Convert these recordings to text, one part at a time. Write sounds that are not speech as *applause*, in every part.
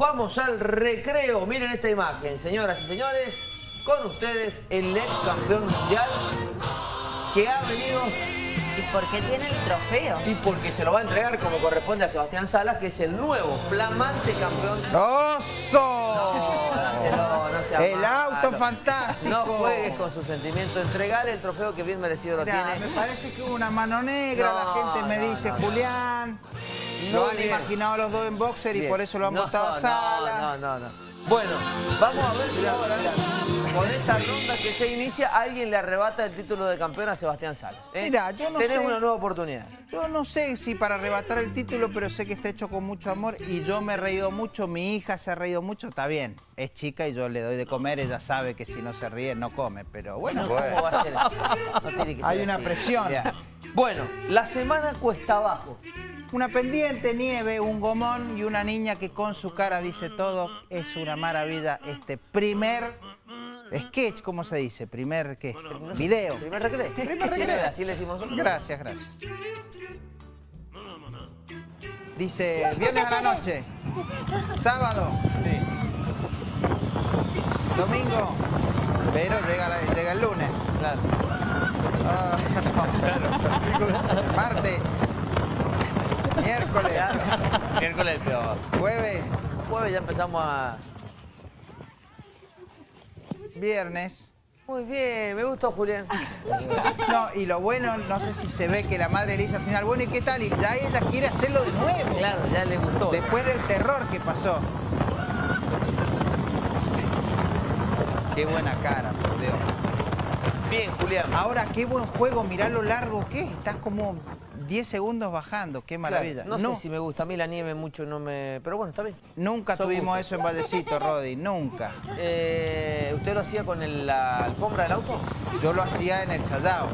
Vamos al recreo. Miren esta imagen, señoras y señores. Con ustedes el ex campeón mundial que ha venido... ¿Y por qué tiene el trofeo? Y porque se lo va a entregar como corresponde a Sebastián Salas, que es el nuevo, flamante campeón. ¡Oso! No, dáselo, no sea El malo. auto fantástico. No juegues con su sentimiento. Entregale el trofeo que bien merecido lo Mirá, tiene. me parece que hubo una mano negra, No, la gente me no, dice, no, no. Julián. Lo han bien. imaginado los dos en boxer y por eso lo han No, votado a no, Sala. No, no, no. Bueno, vamos a ver si ahora, con esa ronda que se inicia, alguien le arrebata el título de campeón a Sebastián Salas. ¿eh? Mirá, yo no Tenés sé. una nueva oportunidad. Yo no sé si para arrebatar el título, pero sé que está hecho con mucho amor y yo me he reído mucho, mi hija se ha reído mucho, está bien. Es chica y yo le doy de comer, ella sabe que si no se ríe no come, pero bueno. ¿Cómo va a ser? No tiene que ser Hay una así. presión. Bueno, la semana cuesta abajo. Una pendiente, nieve, un gomón y una niña que con su cara dice todo. Es una maravilla este primer sketch, ¿cómo se dice? Primer, ¿qué? Video. Primer recreo. Primer recreo. Así le decimos nosotros. Gracias, gracias. Dice, viernes a la noche, sábado, domingo, pero llega, la- llega el lunes. Claro. Ah, *laughs* Martes, miércoles. *laughs* Miércoles el peor. jueves, Jueves ya empezamos a... viernes. Muy bien, me gustó Julián. No, y lo bueno, no sé si se ve que la madre le dice al final, bueno, ¿y qué tal? Y ya ella quiere hacerlo de nuevo. Claro, ya le gustó. Después del terror que pasó. Qué buena cara, por Dios. Bien, Julián. Ahora, qué buen juego, mirá lo largo que es. Estás como 10 segundos bajando, qué maravilla. Claro, no, sé si me gusta. A mí la nieve mucho no me... Pero bueno, está bien. Nunca Son tuvimos gustos. eso en Vallecito, Rodi, nunca. Eh, ¿Usted lo hacía con el- la alfombra del auto? Yo lo hacía en el Chayao.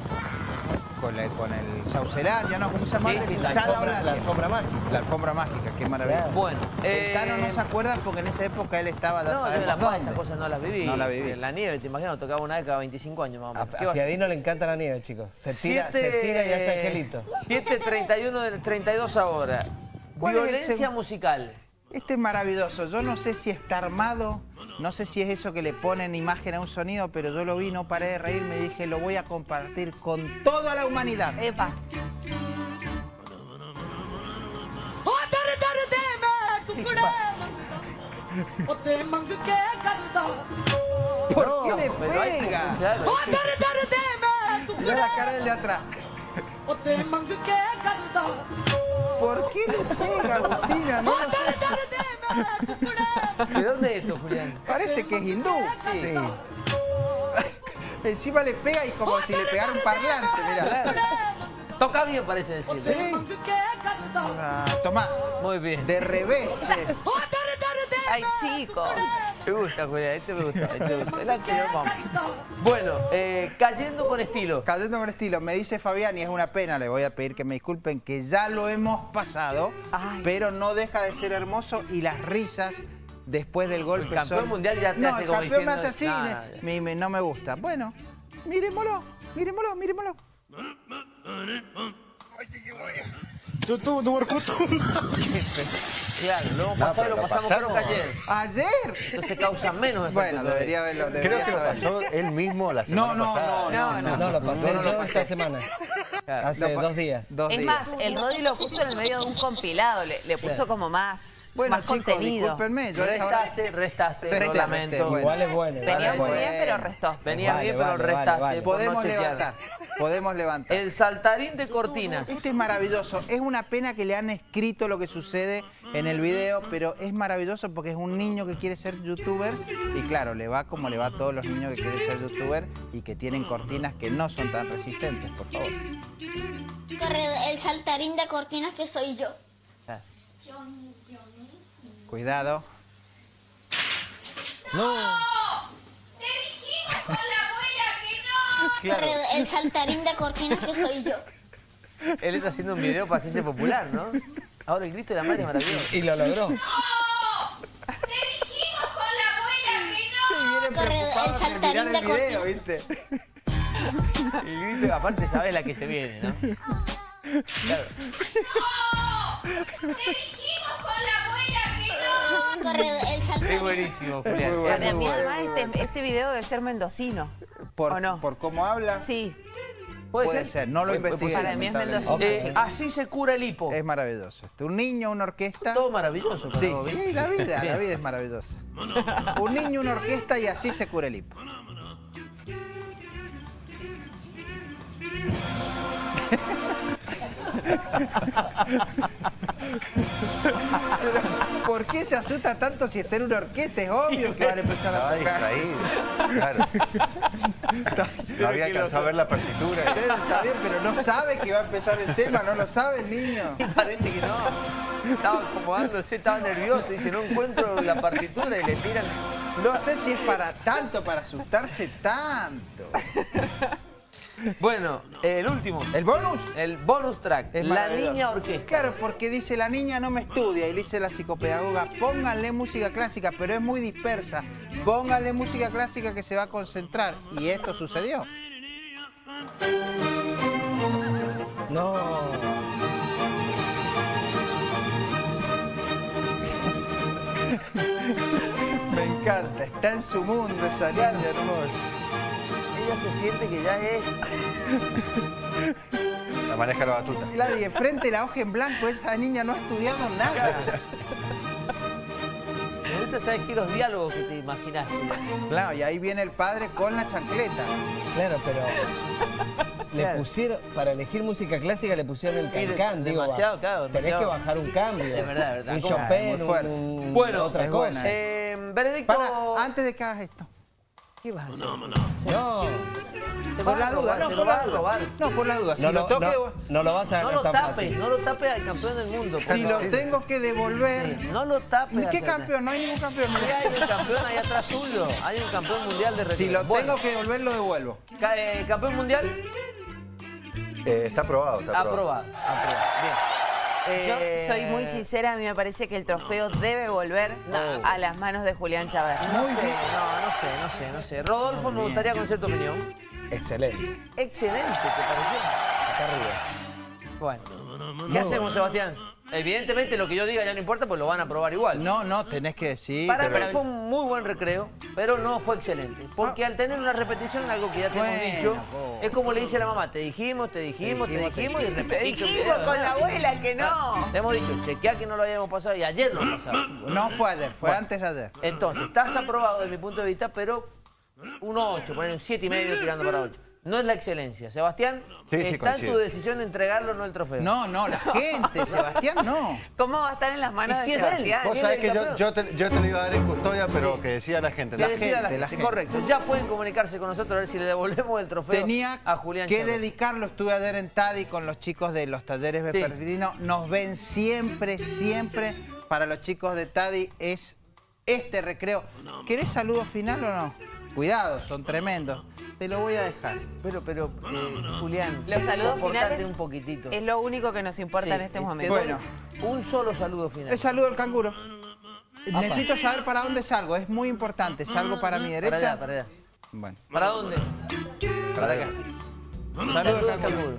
Con, la- con el Saucelar, ¿no? ¿Cómo se llama? Sí, sí, la alfombra, la alfombra mágica. La alfombra mágica, qué maravilla. Bueno, El eh, Tano no se acuerda porque en esa época él estaba, ya No, yo la paz, esas cosas no las viví. No la viví. En la nieve, te imaginas, tocaba una vez cada 25 años más o menos. A, ¿Qué a? Fiadino le encanta la nieve, chicos. Se tira, se Siete- tira y hace angelito. 7.31 del 32 ahora. ¿Cuál es el Violencia musical. Este es maravilloso. Yo no sé si está armado, no sé si es eso que le ponen imagen a un sonido, pero yo lo vi, no paré de reírme y dije, lo voy a compartir con toda la humanidad. Epa. ¿Por qué le pega? claro, Mirá la cara del de atrás. ¿Por qué le pega, Agustina? No lo sé. ¿De dónde es esto, Julián? Parece que es hindú. Sí. *laughs* Encima le pega y como si le pegara un parlante, mirá. Claro. Toca bien, parece decirle. ¿Sí? Ah, tomá, Muy bien. de revés. Ay, chicos. Me gusta, Julián. Este me gusta. Este me gusta. El anterior, vamos. Bueno, eh, cayendo con estilo. Cayendo con estilo, me dice Fabián, y es una pena, le voy a pedir que me disculpen, que ya lo hemos pasado, Ay. pero no deja de ser hermoso y las risas después del golpe El campeón son- mundial ya te no, hace el como campeón me hace así, "Nah, me- ya". me- no me gusta. Bueno, miremoslo, miremoslo, miremoslo. Claro, lo hemos pasado y lo pasamos creo que ayer. Ayer. Entonces causa menos efecto. Bueno, todavía. debería haberlo. debería Creo que lo pasó él mismo la No, semana no, pasada. no, no, No, lo pasé yo esta semana. Claro. Hace dos días. Dos Es días. más, el Rodi lo puso en el medio de un compilado, le, le puso como más, Bueno, más chicos, contenido. discúlpenme, yo Restaste, restaste, bueno. Igual es bueno. Venía muy bien, pero restó. Venías Vale, bien, pero restaste. vale, no Podemos levantar, podemos levantar. El saltarín de cortina. Este es maravilloso. Es una pena que le han escrito lo que sucede en el video, pero es maravilloso porque es un niño que quiere ser youtuber y claro, le va como le va a todos los niños que quieren ser youtuber y que tienen cortinas que no son tan resistentes, por favor. El saltarín de cortinas que soy yo. Ah. Cuidado. Claro, Corre- El saltarín de cortinas que soy yo. él está haciendo un video para hacerse popular, ¿no? Ahora el grito de la madre es maravilloso. Y lo logró. *laughs* Sí, vienen Corre- preocupados el en mirar saltarín el de video, ¿viste? El grito, aparte, sabes la que se viene, ¿no? Claro. corredor, el Es buenísimo, Julián. bueno. Bueno, además, este, este video debe ser mendocino. Por, ¿O no? por cómo habla, Sí. Puede, ser? No lo Puede- puede investigué. ser. Para mí es lamentablemente. mendocino. Eh, así se cura el hipo. Es maravilloso. Este, Un niño, una orquesta. Todo maravilloso. Sí, sí, la vida, la vida es maravillosa. Un niño, una orquesta y así se cura el hipo. *laughs* *laughs* ¿Por qué se asusta tanto si está en una orquesta? Es obvio que van a empezar a tocar. distraído. Claro. No había alcanzado a ver la partitura. Está bien, pero no sabe que va a empezar el tema, no lo sabe el niño. *laughs* Parece que no. Estaba acomodándose, estaba nervioso. Dice, no encuentro la partitura y le tiran. No sé si es para tanto, para asustarse tanto. *laughs* Bueno, el último. ¿El bonus? El bonus track. Es la niña orquesta. Claro, porque dice la niña no me estudia y le dice la psicopedagoga, pónganle música clásica, pero es muy dispersa. Pónganle música clásica que se va a concentrar. Y esto sucedió. No. *laughs* Me encanta, está en su mundo esa niña hermosa. Ella se siente que ya es. La maneja la batuta. Claro, y enfrente la hoja en blanco, esa niña no ha estudiado nada. Me gusta, ¿sabes qué? Los diálogos que te imaginas. Claro, y ahí viene el padre con la chancleta. Claro, pero le Claro. pusieron, para elegir música clásica le pusieron el de- cancán, digo, demasiado, claro, Tenés demasiado. que bajar un cambio. Es verdad, es verdad. Un. Chopin, un, un- Bueno, otra cosa. buena. Eh. Para, antes de que hagas esto. ¿Qué vas a hacer? No, Te Por la duda, no, por lo vas la a duda. robar. No, por la duda. Si no, lo lo, tengo que no, no lo vas a No ganar lo tan tapes, fácil. no lo tapes al campeón del mundo. Si lo favor. tengo que devolver. Sí, no lo tapes. ¿Qué Acerna. campeón? No hay ningún campeón. Sí, hay un campeón ahí atrás tuyo. Hay un campeón mundial de recreo. Si lo Bueno, tengo que devolver, lo devuelvo. eh, campeón mundial, Eh, está aprobado, está aprobado. aprobado. aprobado. Bien. Yo Eh, soy muy sincera, a mí me parece que el trofeo debe volver No. a las manos de Julián Chávez. No sé, no, no sé, no sé, no sé. Rodolfo, me gustaría conocer tu opinión. Excelente. Excelente, ¿te pareció? Acá arriba. Bueno. ¿Qué hacemos, Sebastián? Evidentemente lo que yo diga ya no importa, pues lo van a probar igual. No, no, tenés que decir. Para pero- mí fue un muy buen recreo, pero no fue excelente. Porque al tener una repetición, algo que ya te hemos Bueno, dicho, po. es como le dice la mamá, te dijimos, te dijimos, te dijimos, te dijimos, y Te repetiste un dijimos video, con ¿verdad? la abuela que no. Te hemos dicho, chequea que no lo habíamos pasado y ayer lo pasado. No fue ayer, fue antes de ayer. Entonces, estás aprobado desde mi punto de vista, pero un 8, poner un 7 y medio tirando para 8. No es la excelencia. Sebastián, Sí, sí, está en tu decisión de entregarlo, no el trofeo. No, no, la *laughs* gente, Sebastián, no. ¿Cómo va a estar en las manos de Sebastián? Vos ¿Quién sabés que yo, te, yo te lo iba a dar en custodia, pero Sí. que decía la gente. La decía a la gente, la gente, gente. correcto. Ya pueden comunicarse con nosotros a ver si le devolvemos el trofeo Tenía a Julián que Chávez. dedicarlo. Estuve ayer en Tadi con los chicos de los talleres Sí. vespertinos. Nos ven siempre, siempre. Para los chicos de Tadi es este recreo. ¿Querés saludo final o no? Cuidado, son tremendos. Te lo voy a dejar. Pero, pero, eh, Julián, Los saludos finales un poquitito. es lo único que nos importa Sí, en este te momento. Bueno. Un solo saludo final. El saludo al canguro. Necesito saber para dónde salgo. Es muy importante. ¿Salgo para mi Para derecha? allá, para allá. Bueno. ¿Para dónde? Para acá. Saludo Saludo al al canguro. canguro.